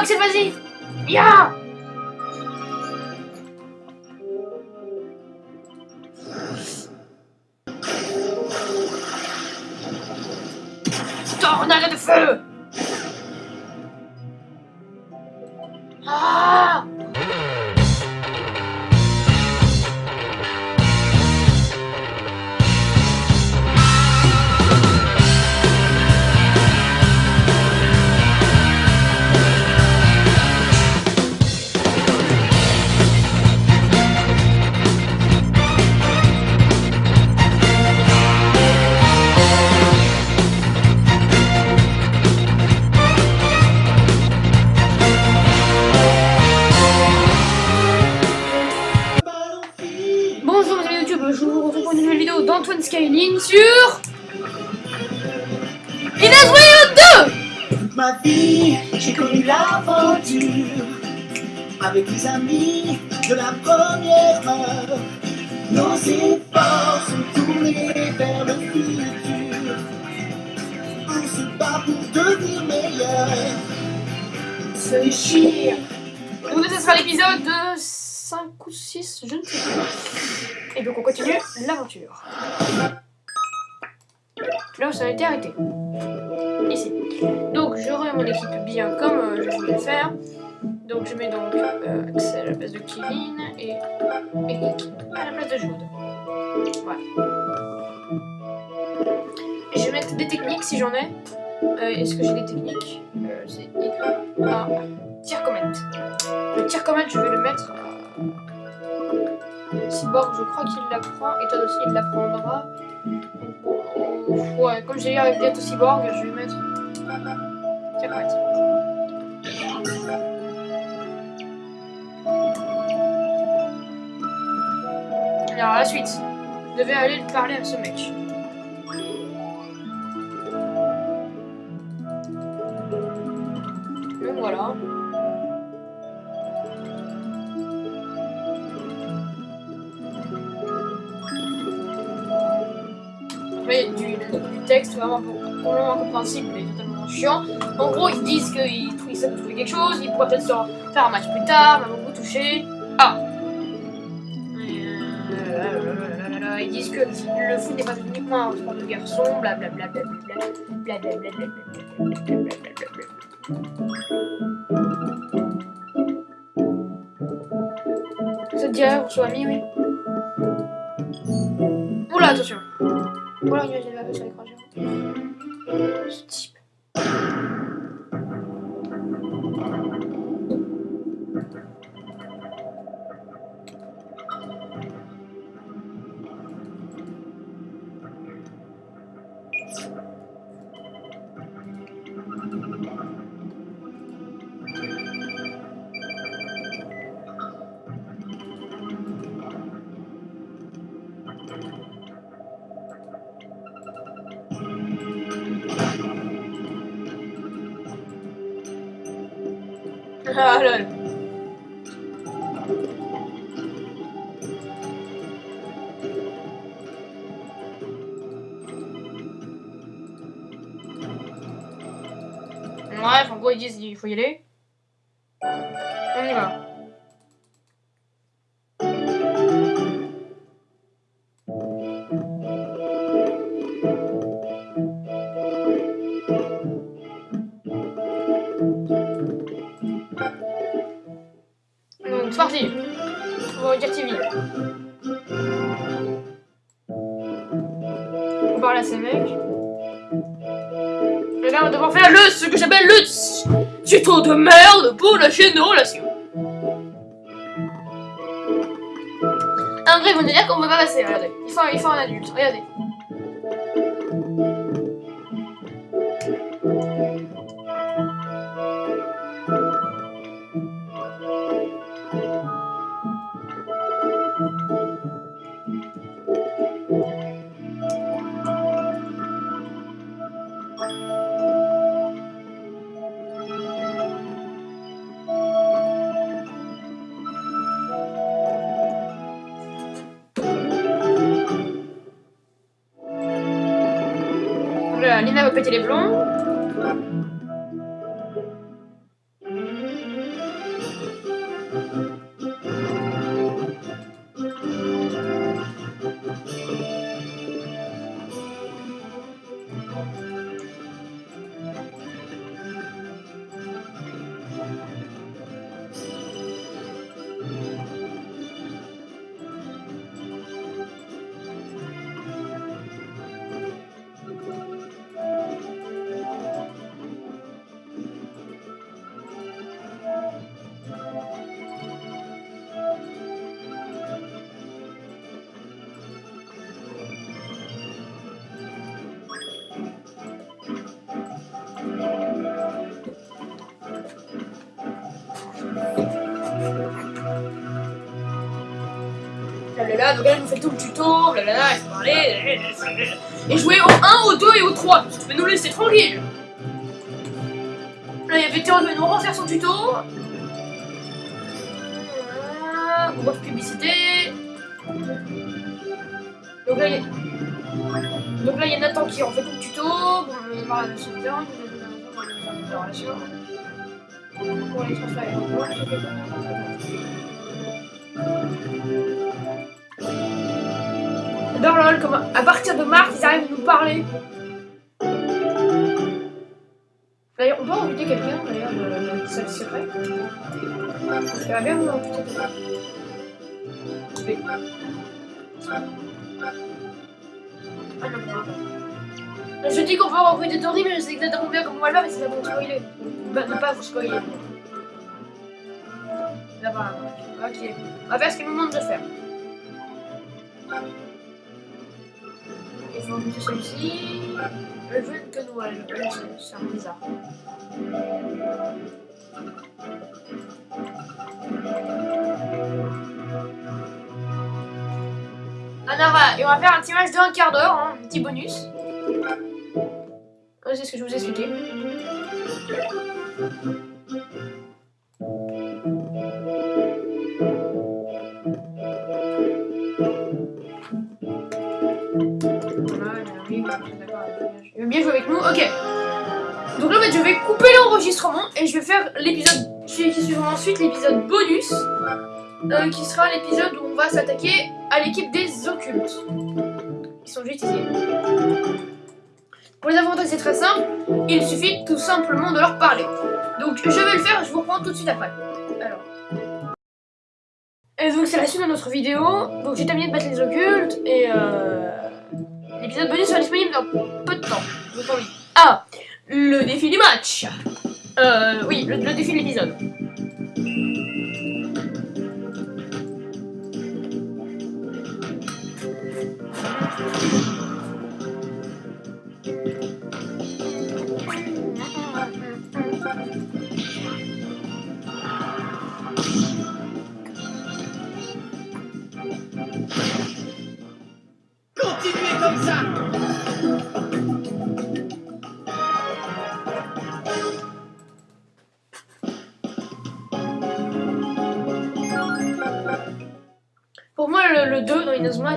Axel, vas-y Ya Tornade de feu Skyline sur... Wilde 2 Toute ma vie, j'ai connu l'aventure avec les amis de la première heure. Nos efforts sont tournés vers le futur. On se bat pour devenir meilleur. Se déchire Donc ça sera l'épisode de 5 ou 6, je ne sais plus. Et donc on continue l'aventure. Là où ça a été arrêté. Ici. Donc remets mon équipe bien comme euh, je voulais le faire. Donc je mets donc euh, Axel à la place de Kevin et Eric à la place de Jude. Voilà. Je vais mettre des techniques si j'en ai. Euh, Est-ce que j'ai des techniques? C'est Y A tir comète. Le tir comète, je vais le mettre. à Cyborg, je crois qu'il l'apprend. Et toi aussi, il l'apprendra. Ouais, comme j'ai eu avec bientôt Cyborg, je vais mettre. Tir comète. Alors, la suite. Je devais aller parler à ce mec. Donc voilà. Du, texte vraiment complètement incompréhensible et totalement chiant. En gros, ils disent qu'ils ça trouver quelque chose, ils pourraient peut-être faire un match plus tard, mais beaucoup touché. Ah Euh, Ils disent que le foot n'est pas uniquement un sport de garçon, blablabla. Blablabla. Ça te dirait, on soit amis, oui. Oula, attention. Y a des laves sur l'écran. Ah lol. En gros, ils disent qu'il faut y aller. C'est parti. On va dire TV. On parle à ces mecs. Et là, on va devoir faire le, ce que j'appelle le tuto de merde pour la chaîne de relation. En vrai, vont te dire qu'on peut pas passer, regardez. Il faut, il faut un adulte, regardez. Lina va péter les plombs. Blablabla. Donc elle nous fait tout le tuto, blablabla, elle se parlait. Et jouer au 1, au 2 et au 3. Tu peux nous laisser tranquille. Là, il y avait Théo va nous refaire son tuto. On voit publicité. Donc là, il y. Donc là, il y a Nathan qui en fait tout le tuto. Bon, on va de son temps. Il va relation. Pour les transférer. J'adore lol, comme à partir de mars, ils arrivent à nous parler. D'ailleurs, on peut inviter quelqu'un, d'ailleurs, de, de salle. Ça va bien quelqu'un? Oui. Ah non, non. Je dis qu'on peut recruter Tori, mais je sais exactement bien comment elle va, mais c'est ça pour spoiler. Bah, ne pas vous spoiler. Là-bas, ok. On va faire ce qu'il nous demande de faire. Il faut recruter celui-ci. Le jeu que Noël. C'est un bizarre. Alors, et on va faire un petit match de un quart d'heure, hein, un petit bonus. C'est ce que je vous ai expliqué. Avec nous. Ok. Donc là, en fait, je vais couper l'enregistrement et je vais faire l'épisode qui suivra ensuite, l'épisode bonus, euh, qui sera l'épisode où on va s'attaquer à l'équipe des occultes. Ils sont juste ici. Pour les avantages, c'est très simple. Il suffit tout simplement de leur parler. Donc, je vais le faire, je vous reprends tout de suite après. Alors. Et donc, c'est la suite de notre vidéo. Donc, j'ai terminé de battre les occultes et euh, l'épisode bonus sera disponible dans peu de temps. Ah, le défi du match. Euh, oui, le, le défi de l'épisode.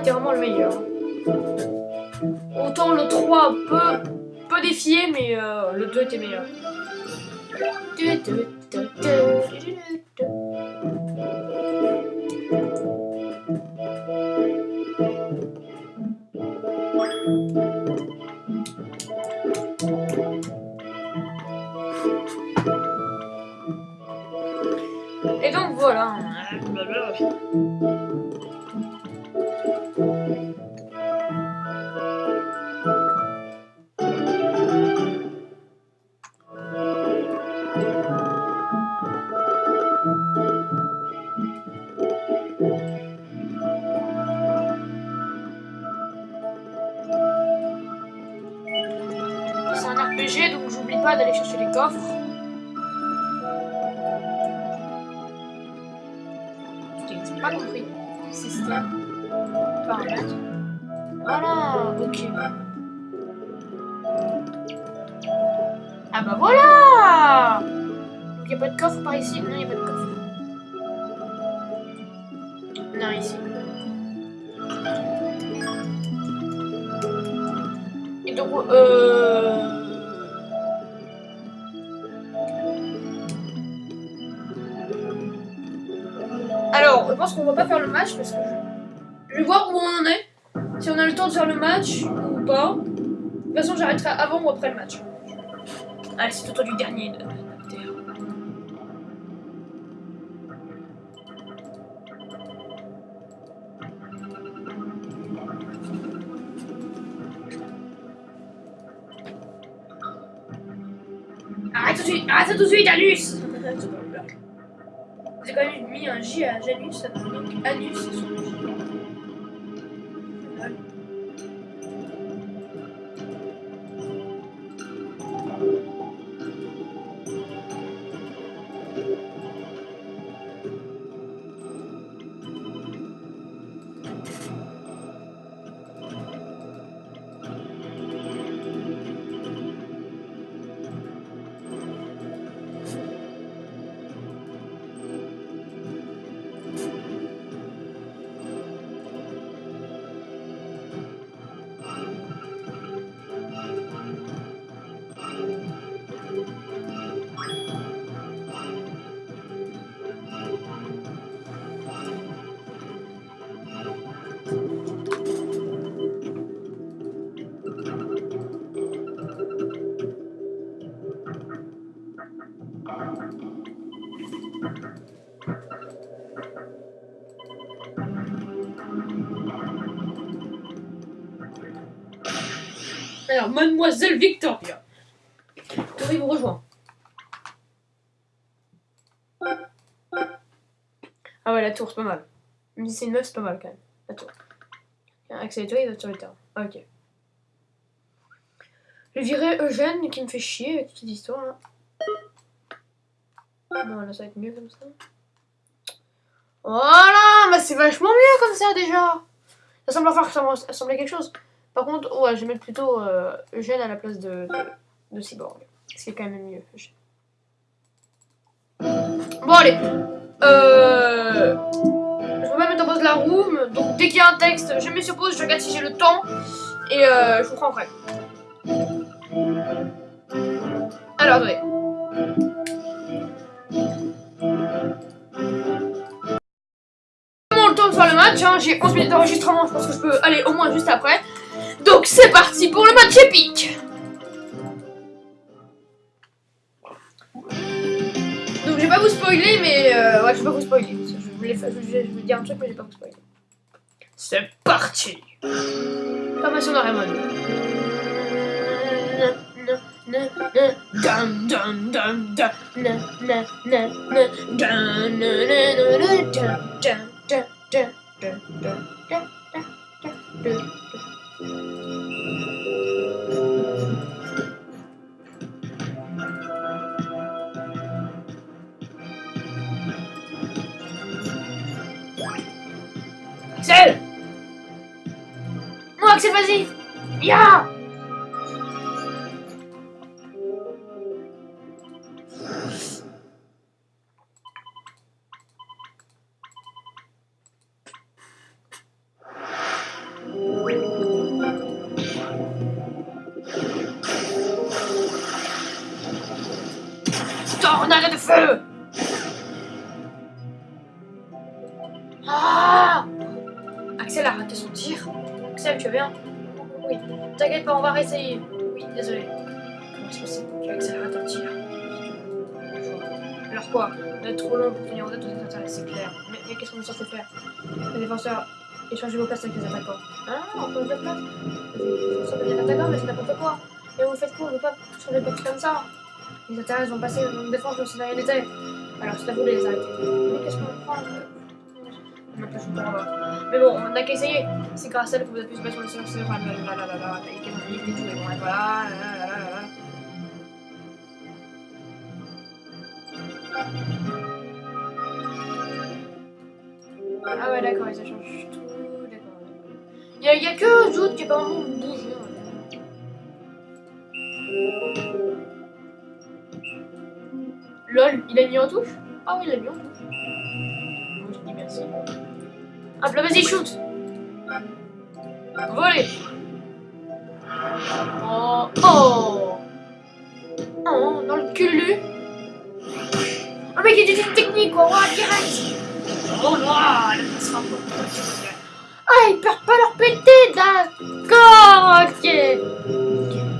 2 dans Inazuma était vraiment le meilleur. Autant le 3 peut, peut défier, mais euh, le 2 était meilleur. Et donc voilà. Ah bah voilà Donc y a pas de coffre par ici? Non, y a pas de coffre. Non, ici. Et donc, euh... Alors, je pense qu'on va pas faire le match parce que je... je vais voir où on en est. Si on a le temps de faire le match ou pas. De toute façon, j'arrêterai avant ou après le match. Allez, c'est au tour du dernier. de- de- de- Arrête tout de suite, arrête tout de suite, Anus J'ai quand même mis un J à Janus, donc Anus sur le J. mademoiselle Victoria. Tori vous rejoint. Ah ouais, la tour, c'est pas mal. Même si c'est une meuf, c'est pas mal quand même. La tour. Et Tori doivent sur le. Ah, ok. Je virais Eugène qui me fait chier avec cette histoire là. Bon, là, ça va être mieux comme ça. Voilà, bah c'est vachement mieux comme ça déjà. Ça semble avoir ressembler à quelque chose. Par contre, ouais, je vais mettre plutôt euh, Eugène à la place de, de, de Cyborg. C'est quand même mieux. Bon, allez. Euh... Je vais pas mettre en pause la room. Donc, dès qu'il y a un texte, je mets sur pause, je regarde si j'ai le temps. Et euh, je vous prends après. Alors, attendez. le temps de faire le match, hein. j'ai 11 minutes d'enregistrement, je pense que je peux aller au moins juste après. Donc c'est parti pour le match épique Donc je vais pas vous spoiler, mais euh, ouais, je vais pas vous spoiler. Je voulais, je, je, je dire un truc, mais je vais pas vous spoiler. C'est parti Formation de Raymond. Axel, vas-y Ya de feu. Ah. Axel a raté son. Axel, tu vas bien Oui. T'inquiète pas, on va réessayer. Oui, désolé. Comment est-ce possible Axel rate un tir Alors quoi D'être trop long pour tenir en tête tous les intérêts, c'est clair. Mais, qu'est-ce qu'on est censé faire Les défenseurs échangez vos places avec les attaquants. Ah, on peut de place Les défenseurs deviennent attaquants, mais c'est n'importe quoi. Et vous faites quoi On ne peut pas changer de comme ça. Les intérêts vont passer en défense comme si rien n'était. Alors c'est à vous de les arrêter. Mais qu'est-ce qu'on prend mais bon, on n'a qu'à essayer. C'est grâce à elle que vous se battre sur le serveur. Là, là, là, là, là, et qu'elle m'a dit tout. Et bon, et voilà, là, là, là, là, là. Ah ouais, d'accord, ça change tout. D'accord. Il y, a, y a que Zoot qui est pas vraiment bougé. LOL, il a mis en touche Ah oui, il a mis en touche. Hop là, vas-y, shoot. Volez. Oh Oh. Oh, dans le cul Oh mec, il y a des techniques, quoi, ouais, direct. Oh non, là, Ah, ils peuvent pas leur péter, d'accord, ok.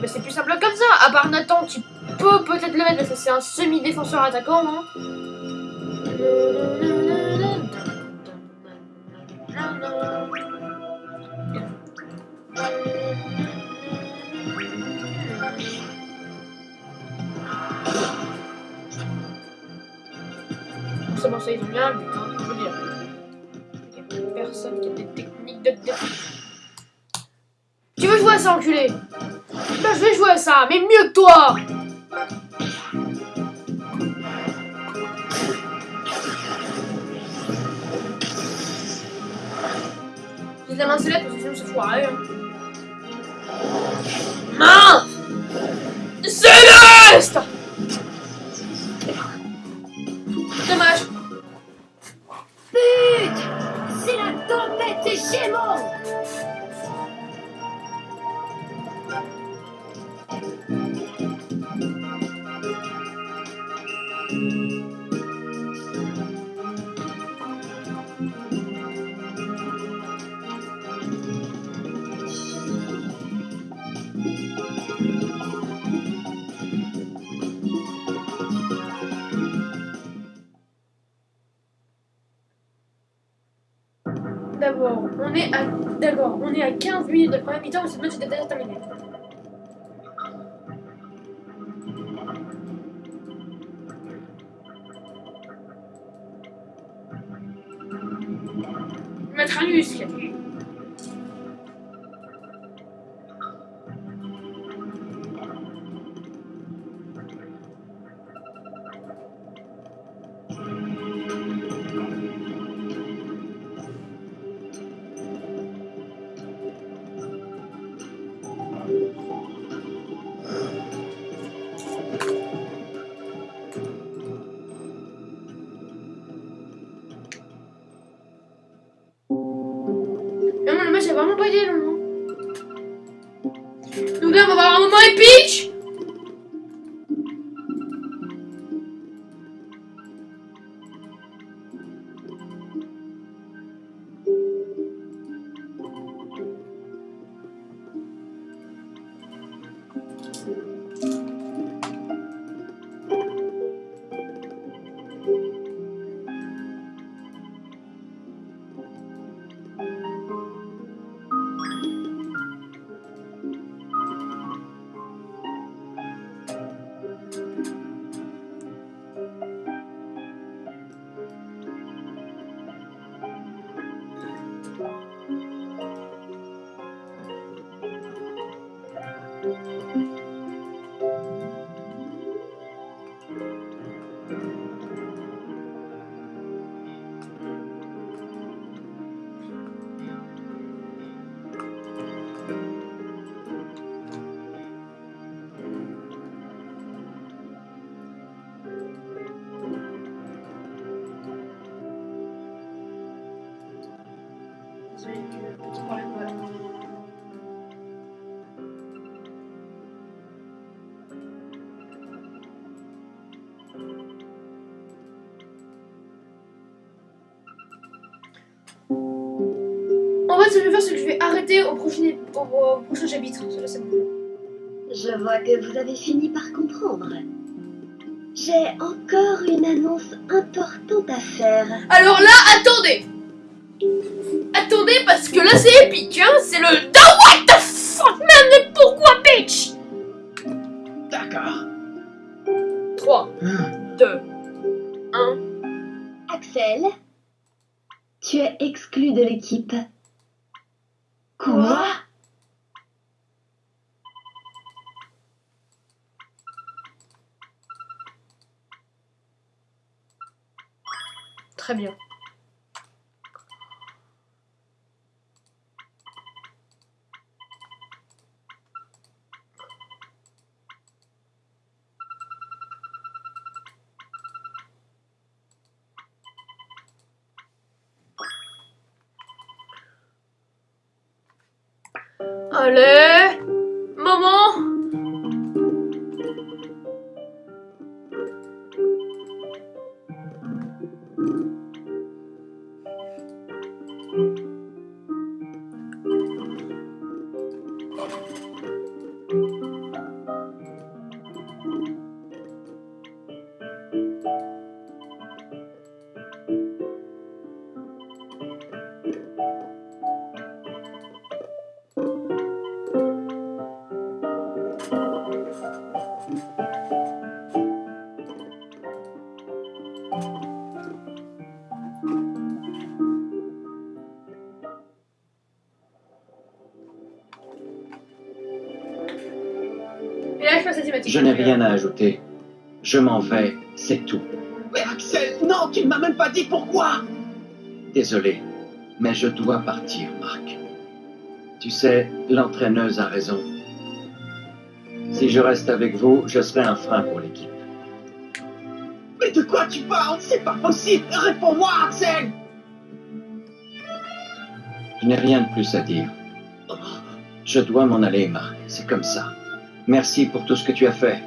Mais c'est plus simple comme ça, à part Nathan qui peut peut-être le mettre, parce que c'est un semi-défenseur attaquant, hein. Forcément, ça, ils ont bien le but, veux dire. Il personne qui a des techniques de défense. Tu veux jouer à ça, enculé? Bah, je vais jouer à ça, mais mieux que toi da Lancelot perché non si può. Ma! On est à 15 minutes de première mi-temps, cette déjà. Désolé, ce que je vais faire, c'est que je vais arrêter au prochain, au, au prochain chapitre. Ça, c'est bon. Je vois que vous avez fini par comprendre. J'ai encore une annonce importante à faire. Alors là, attendez Attendez, parce que là, c'est épique, hein C'est le... The what the fuck, man Mais pourquoi, bitch? D'accord. 3, 2, 1... Axel, tu es exclu de l'équipe. Quoi Très bien. Je n'ai rien à ajouter. Je m'en vais, c'est tout. Mais Axel, non, tu ne m'as même pas dit pourquoi Désolé, mais je dois partir, Marc. Tu sais, l'entraîneuse a raison. Si je reste avec vous, je serai un frein pour l'équipe. Mais de quoi tu parles? C'est pas possible Réponds-moi, Axel Je n'ai rien de plus à dire. Je dois m'en aller, Marc. C'est comme ça. Merci pour tout ce que tu as fait.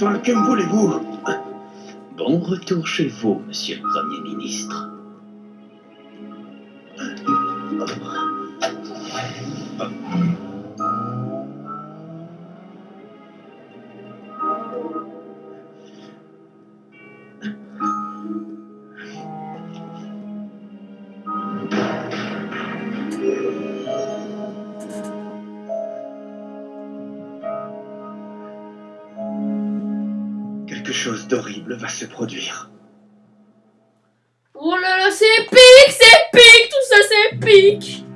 Enfin, que voulez-vous Bon retour chez vous, monsieur le Premier ministre. Va se produire. Oh là là, c'est épique, c'est épique, tout ça c'est épique.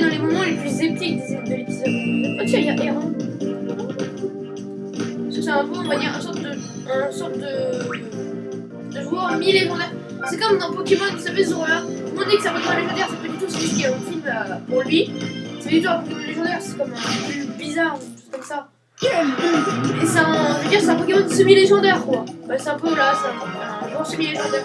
Dans les moments les plus épiques de l'épisode. Y a Héron. Parce que c'est un peu, on va dire, un sorte de, un sorte de, de joueur mi-légendaire. C'est comme dans Pokémon, vous savez, ce joueur-là. On dit que c'est un Pokémon légendaire, c'est pas du tout, c'est juste qu'il y a un film euh, pour lui. C'est du tout un Pokémon légendaire, c'est comme un plus bizarre, ou chose comme ça. Et c'est un, je veux dire, c'est un Pokémon semi-légendaire, quoi. Bah, c'est un peu là, c'est un, un semi-légendaire.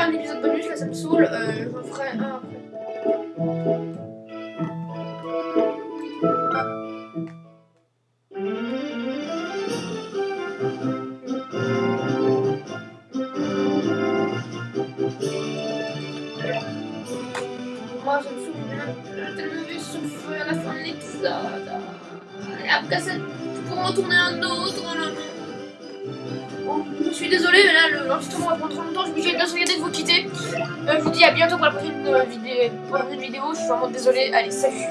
Refaire un épisode bonus, là ça me saoule, euh, je referai un après. Moi je me souviens, je t'ai levé sur le feu à la fin de l'épisode. Et après ça, pour en tourner un autre. Je suis désolée, mais là, le- l'enregistrement va prendre trop longtemps. Je suis vous regarder de vous quitter. Euh, je vous dis à bientôt pour la prochaine, euh, vidéo. Je suis vraiment désolée. Allez, salut